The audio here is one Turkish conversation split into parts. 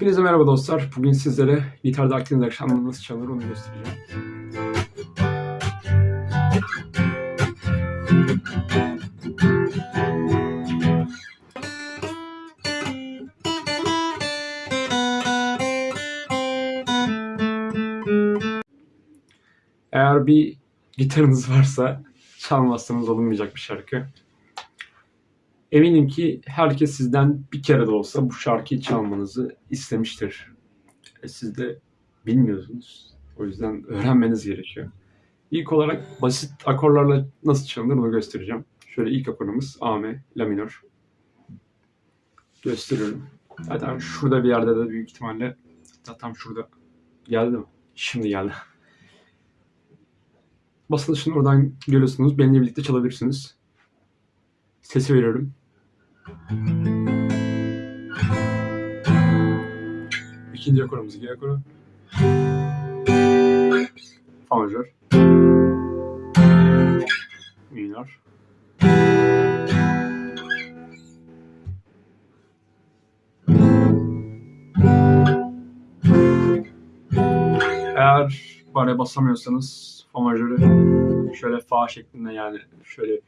Hepinize merhaba dostlar. Bugün sizlere gitarda Akdeniz akşamları nasıl çalınır onu göstereceğim. Eğer bir gitarınız varsa çalmazsanız olunmayacak bir şarkı. Eminim ki herkes sizden bir kere de olsa bu şarkıyı çalmanızı istemiştir. E siz de bilmiyorsunuz. O yüzden öğrenmeniz gerekiyor. İlk olarak basit akorlarla nasıl çalınır onu göstereceğim. Şöyle ilk akorumuz A, M, La minör. Gösteriyorum. Zaten şurada bir yerde de büyük ihtimalle hatta tam şurada geldi mi? Şimdi geldi. Basılışını oradan görüyorsunuz. Benimle birlikte çalabilirsiniz. Sesi veriyorum. İkinci akorumuz G akoru. Fa majör. Minör. Eğer bare basamıyorsanız fa majörü şöyle fa şeklinde yani şöyle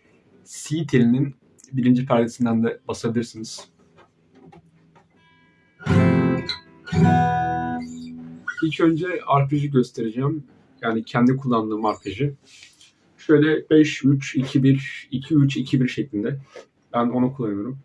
si telinin birinci perdesinden de basabilirsiniz. İlk önce arpej'i göstereceğim. Yani kendi kullandığım arpej'i. Şöyle 5 3 2 1 2 3 2 1 şeklinde. Ben onu kullanıyorum.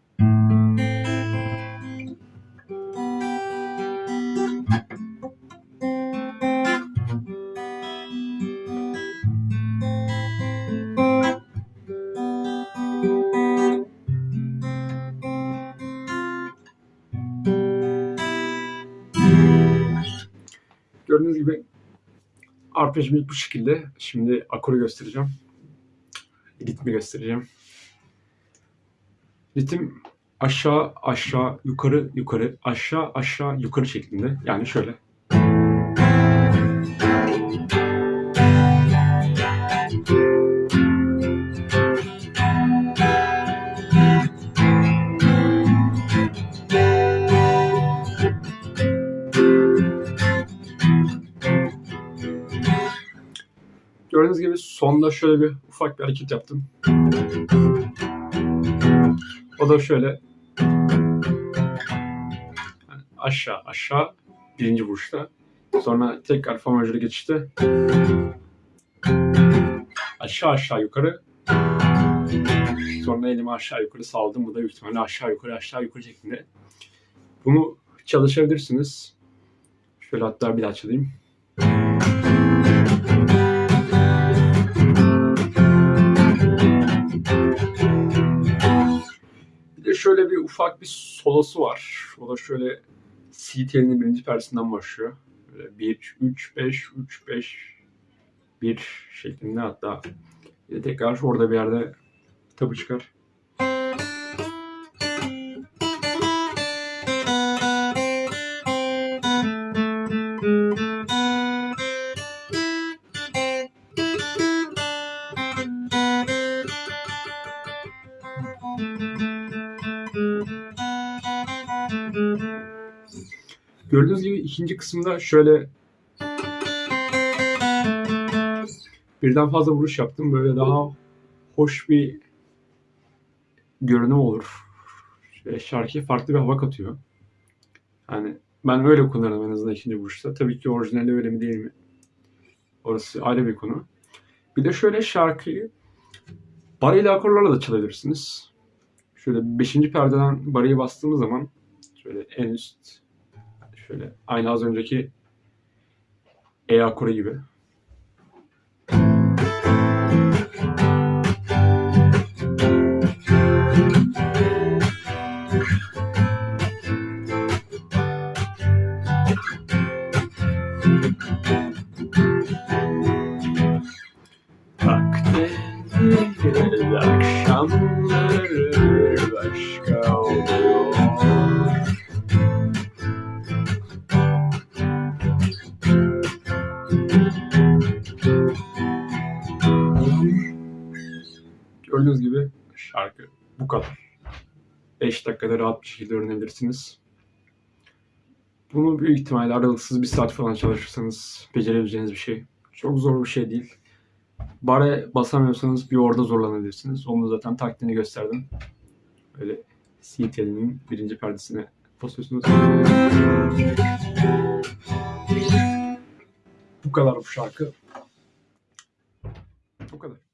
Gördüğünüz gibi arpejimiz bu şekilde. Şimdi akoru göstereceğim. Ritmi göstereceğim. Ritim aşağı aşağı yukarı yukarı aşağı aşağı yukarı şeklinde. Yani şöyle. Gördüğünüz gibi sonda şöyle bir ufak bir hareket yaptım. O da şöyle yani aşağı aşağı birinci vuruşta. Sonra tekrar fa majörü geçişte aşağı aşağı yukarı sonra elimi aşağı yukarı saldım. Bu da büyük ihtimalle aşağı yukarı aşağı yukarı şeklinde. Bunu çalışabilirsiniz. Şöyle hatta bir daha çalayım. Şöyle bir ufak bir solosu var. O da şöyle C telinin birinci perdesinden başlıyor. Böyle 1, 3, 5, 3, 5, 1 şeklinde hatta tekrar orada bir yerde tabu çıkar. Gördüğünüz gibi ikinci kısımda şöyle birden fazla vuruş yaptım. Böyle daha hoş bir görünüm olur. Şöyle şarkıya farklı bir hava katıyor. Yani ben öyle kullanırım en azından ikinci vuruşta. Tabii ki orijinali öyle mi değil mi? Orası ayrı bir konu. Bir de şöyle şarkıyı barıyla akorlarla da çalabilirsiniz. Şöyle beşinci perdeden barıyı bastığımız zaman şöyle en üst Şöyle aynı az önceki E akoru gibi. Akşamları başka oluyor. Gördüğünüz gibi şarkı bu kadar. 5 dakikada rahat bir şekilde öğrenebilirsiniz. Bunu büyük ihtimalle aralıksız bir saat falan çalışırsanız becerebileceğiniz bir şey. Çok zor bir şey değil. Bare basamıyorsanız bir orada zorlanabilirsiniz. Onu zaten taktiğini gösterdim. Öyle C telinin birinci perdesine basıyorsunuz. Bu kadar bu şarkı. Bu kadar.